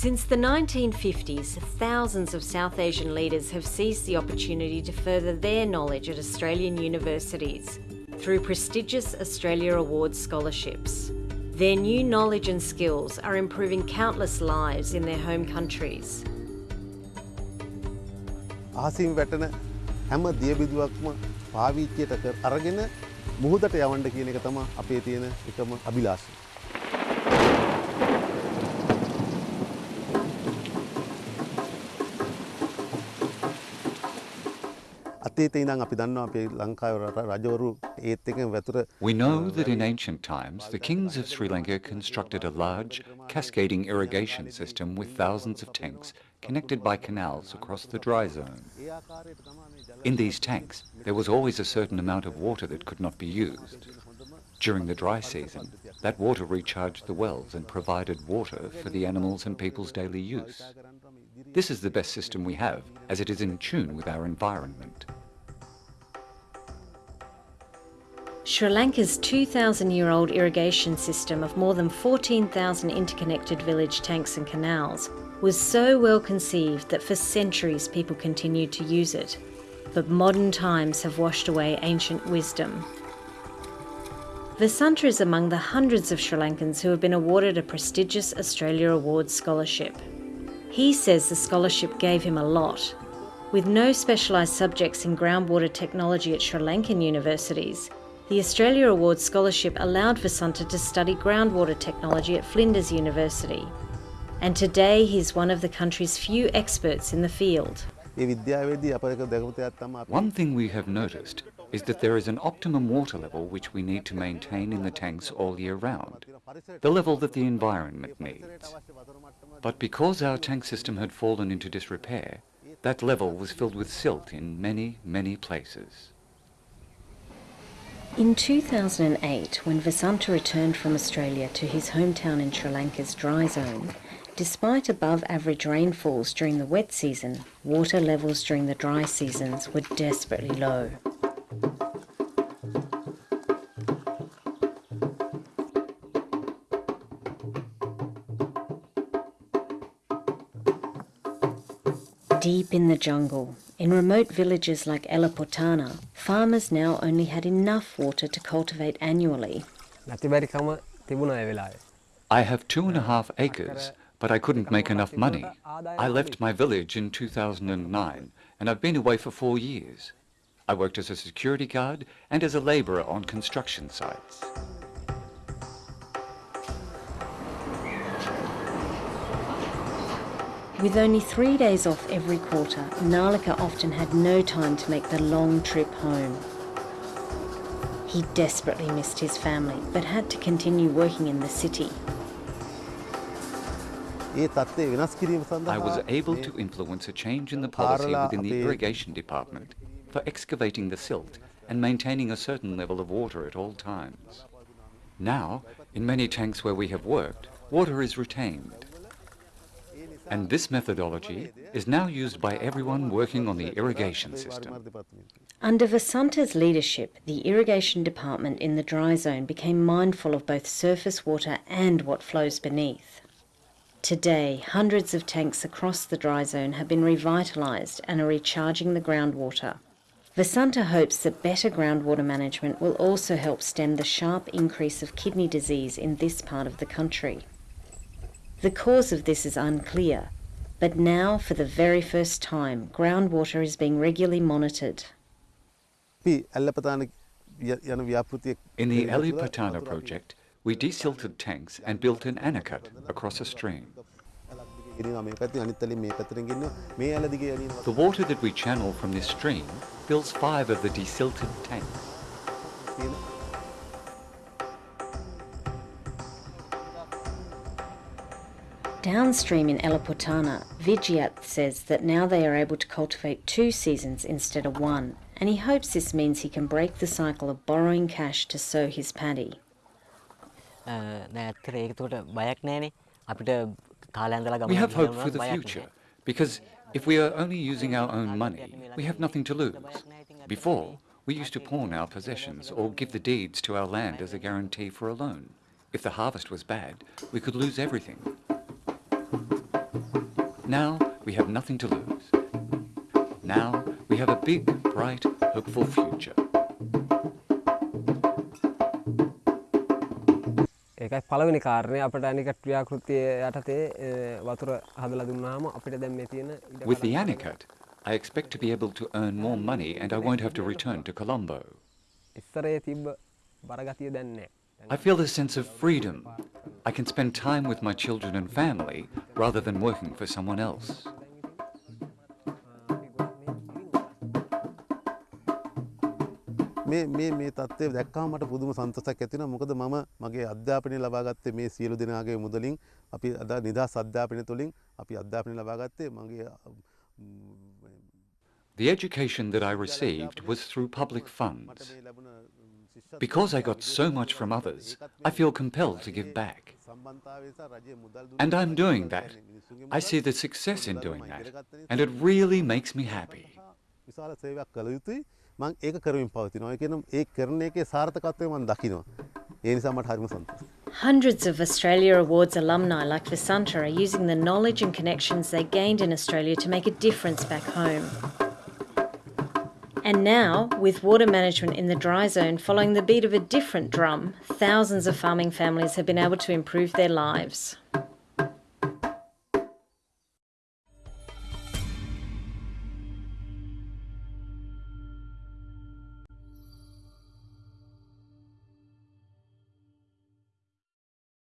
Since the 1950s, thousands of South Asian leaders have seized the opportunity to further their knowledge at Australian universities through prestigious Australia Awards scholarships. Their new knowledge and skills are improving countless lives in their home countries. අහසින් වැටෙන හැම දියබිදුවක්ම පාවිච්චයට කර අරගෙන මුහුදට යවන්ඩ කියන එක තම අපේ තියෙන එකම අභිලාශය. We know that in ancient times, the kings of Sri Lanka constructed a large, cascading irrigation system with thousands of tanks connected by canals across the dry zone. In these tanks, there was always a certain amount of water that could not be used. During the dry season, that water recharged the wells and provided water for the animals and people's daily use. This is the best system we have, as it is in tune with our environment. Sri Lanka's 2,000 year old irrigation system of more than 14,000 interconnected village tanks and canals was so well conceived that for centuries people continued to use it. But modern times have washed away ancient wisdom. Vasanta is among the hundreds of Sri Lankans who have been awarded a prestigious Australia Awards scholarship. He says the scholarship gave him a lot. With no specialised subjects in groundwater technology at Sri Lankan universities, the Australia Awards scholarship allowed Vasanta to study groundwater technology at Flinders University, and today he's one of the country's few experts in the field. One thing we have noticed is that there is an optimum water level which we need to maintain in the tanks all year round, the level that the environment needs. But because our tank system had fallen into disrepair, that level was filled with silt in many, many places. In 2008, when Vasanta returned from Australia to his hometown in Sri Lanka's dry zone, despite above average rainfalls during the wet season, water levels during the dry seasons were desperately low. Deep in the jungle, in remote villages like Elapotana, farmers now only had enough water to cultivate annually. I have two and a half acres, but I couldn't make enough money. I left my village in 2009, and I've been away for four years. I worked as a security guard and as a laborer on construction sites. With only three days off every quarter, Nalika often had no time to make the long trip home. He desperately missed his family, but had to continue working in the city. I was able to influence a change in the policy within the irrigation department for excavating the silt and maintaining a certain level of water at all times. Now, in many tanks where we have worked, water is retained and this methodology is now used by everyone working on the irrigation system. Under Vasanta's leadership, the irrigation department in the dry zone became mindful of both surface water and what flows beneath. Today, hundreds of tanks across the dry zone have been revitalised and are recharging the groundwater. Vasanta hopes that better groundwater management will also help stem the sharp increase of kidney disease in this part of the country. The cause of this is unclear, but now for the very first time groundwater is being regularly monitored. In the Ali project, we desilted tanks and built an anicut across a stream. The water that we channel from this stream fills five of the desilted tanks. Downstream in Elaputana, Vijayat says that now they are able to cultivate two seasons instead of one, and he hopes this means he can break the cycle of borrowing cash to sow his paddy. We have hope for the future, because if we are only using our own money, we have nothing to lose. Before, we used to pawn our possessions or give the deeds to our land as a guarantee for a loan. If the harvest was bad, we could lose everything. Now we have nothing to lose. Now we have a big, bright, hopeful future. ඒකයි පළවෙනි කාරණය අපට අනිකට ව්‍යාකෘතිය යටතේ අ, වතුර හදලා දුන්නාම අපිට දැන් මේ තියෙන ඉඩ With the Anicut, I expect to be able to earn more money and I won't have to return to Colombo. ඉස්සරේ තිබ්බ බරගතිය දැන් නැහැ. I feel a sense of freedom. I can spend time with my children and family rather than working for someone else. මේ මේ මේ තත්ත්වය දැක්කාම මට පුදුම සන්තෝෂයක් ඇති වෙනවා මොකද මම මගේ අධ්‍යාපනය ලබා ගත්තේ මේ සියලු දෙනාගේ මුදලින් අපි අද නිදහස් අධ්‍යාපනය තුළින් අපි අධ්‍යාපනය ලබා ගත්තේ මගේ The education that I received was through public funds. Because I got so much from others, I feel compelled to give back. And I'm doing that. I see the success in doing that, and it really makes me happy. Hundreds of Australia Awards alumni like Vasanta are using the knowledge and connections they gained in Australia to make a difference back home. And now, with water management in the dry zone following the beat of a different drum, thousands of farming families have been able to improve their lives.